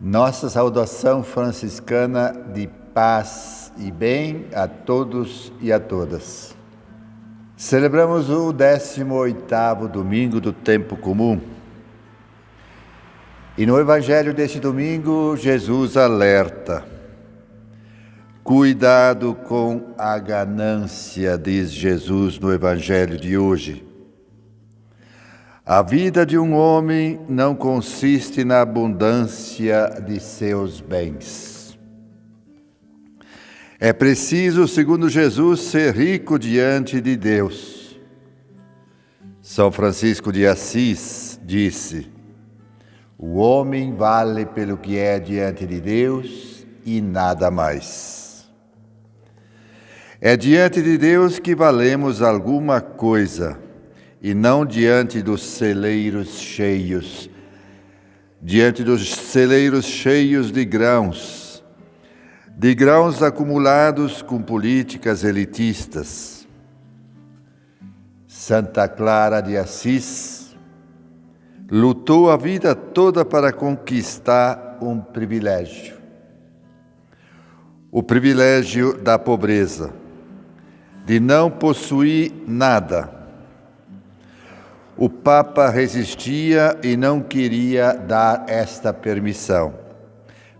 Nossa saudação franciscana de paz e bem a todos e a todas. Celebramos o 18º domingo do tempo comum. E no evangelho deste domingo, Jesus alerta: Cuidado com a ganância, diz Jesus no evangelho de hoje. A vida de um homem não consiste na abundância de seus bens. É preciso, segundo Jesus, ser rico diante de Deus. São Francisco de Assis disse: O homem vale pelo que é diante de Deus e nada mais. É diante de Deus que valemos alguma coisa e não diante dos celeiros cheios, diante dos celeiros cheios de grãos, de grãos acumulados com políticas elitistas. Santa Clara de Assis lutou a vida toda para conquistar um privilégio. O privilégio da pobreza, de não possuir nada o Papa resistia e não queria dar esta permissão,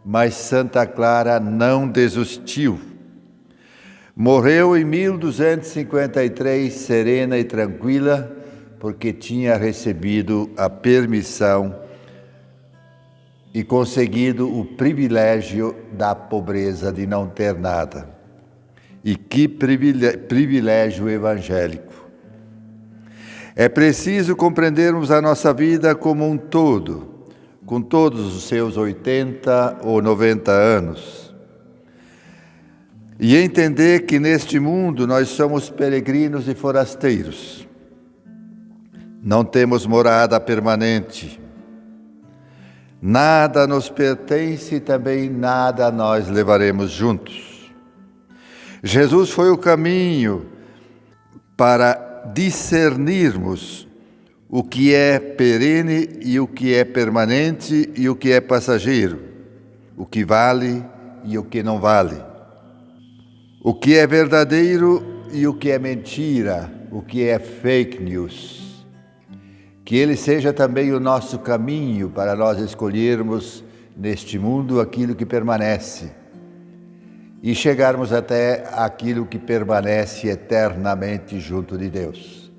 mas Santa Clara não desistiu. Morreu em 1253 serena e tranquila, porque tinha recebido a permissão e conseguido o privilégio da pobreza de não ter nada. E que privilégio evangélico! É preciso compreendermos a nossa vida como um todo, com todos os seus 80 ou 90 anos. E entender que neste mundo nós somos peregrinos e forasteiros. Não temos morada permanente. Nada nos pertence e também nada nós levaremos juntos. Jesus foi o caminho para discernirmos o que é perene e o que é permanente e o que é passageiro, o que vale e o que não vale, o que é verdadeiro e o que é mentira, o que é fake news. Que ele seja também o nosso caminho para nós escolhermos neste mundo aquilo que permanece e chegarmos até aquilo que permanece eternamente junto de Deus.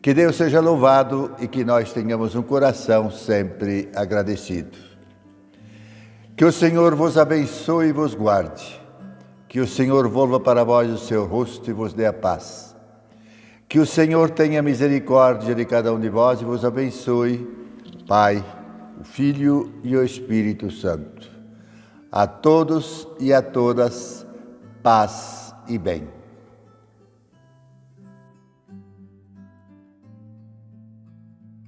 Que Deus seja louvado e que nós tenhamos um coração sempre agradecido. Que o Senhor vos abençoe e vos guarde. Que o Senhor volva para vós o seu rosto e vos dê a paz. Que o Senhor tenha misericórdia de cada um de vós e vos abençoe, Pai, o Filho e o Espírito Santo. A todos e a todas, paz e bem.